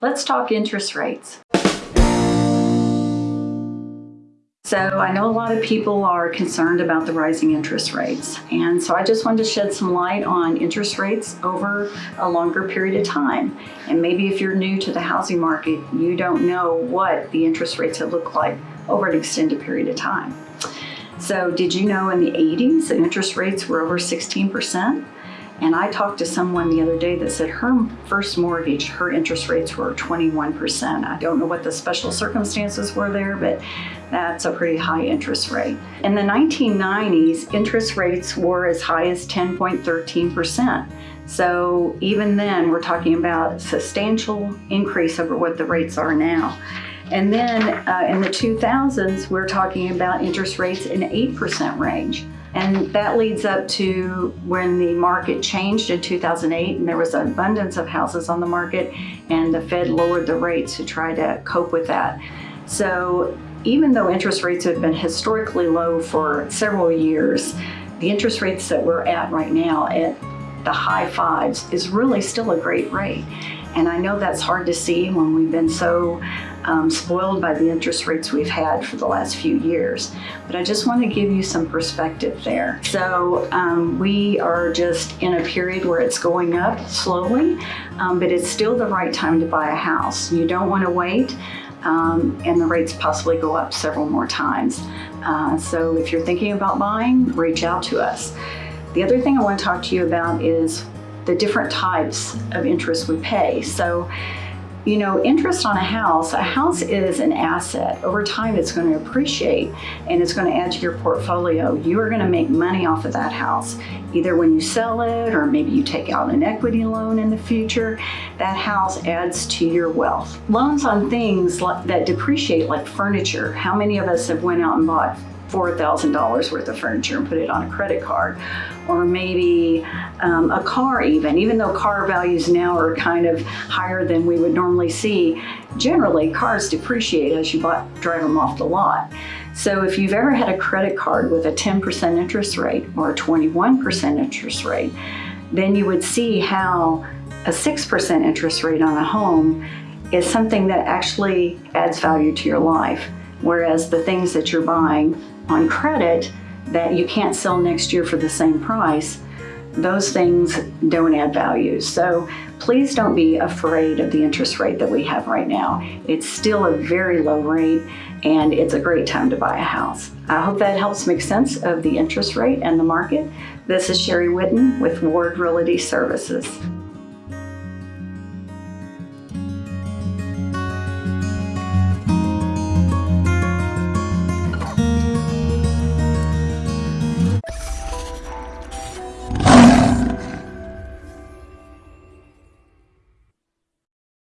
Let's talk interest rates. So I know a lot of people are concerned about the rising interest rates. And so I just wanted to shed some light on interest rates over a longer period of time. And maybe if you're new to the housing market, you don't know what the interest rates have looked like over an extended period of time. So did you know in the 80s that interest rates were over 16%? And I talked to someone the other day that said her first mortgage, her interest rates were 21%. I don't know what the special circumstances were there, but that's a pretty high interest rate. In the 1990s, interest rates were as high as 10.13%. So even then, we're talking about substantial increase over what the rates are now. And then uh, in the 2000s, we're talking about interest rates in 8% range. And that leads up to when the market changed in 2008 and there was an abundance of houses on the market and the Fed lowered the rates to try to cope with that. So even though interest rates have been historically low for several years, the interest rates that we're at right now at the high fives is really still a great rate. And I know that's hard to see when we've been so um, spoiled by the interest rates we've had for the last few years. But I just want to give you some perspective there. So um, we are just in a period where it's going up slowly, um, but it's still the right time to buy a house. You don't want to wait. Um, and the rates possibly go up several more times. Uh, so if you're thinking about buying, reach out to us. The other thing I want to talk to you about is the different types of interest we pay. So you know, interest on a house, a house is an asset. Over time, it's going to appreciate and it's going to add to your portfolio. You are going to make money off of that house, either when you sell it or maybe you take out an equity loan in the future. That house adds to your wealth. Loans on things that depreciate like furniture. How many of us have went out and bought $4,000 worth of furniture and put it on a credit card. Or maybe um, a car even, even though car values now are kind of higher than we would normally see, generally cars depreciate as you drive them off the lot. So if you've ever had a credit card with a 10% interest rate or a 21% interest rate, then you would see how a 6% interest rate on a home is something that actually adds value to your life. Whereas the things that you're buying on credit that you can't sell next year for the same price, those things don't add value. So please don't be afraid of the interest rate that we have right now. It's still a very low rate and it's a great time to buy a house. I hope that helps make sense of the interest rate and the market. This is Sherry Whitten with Ward Realty Services.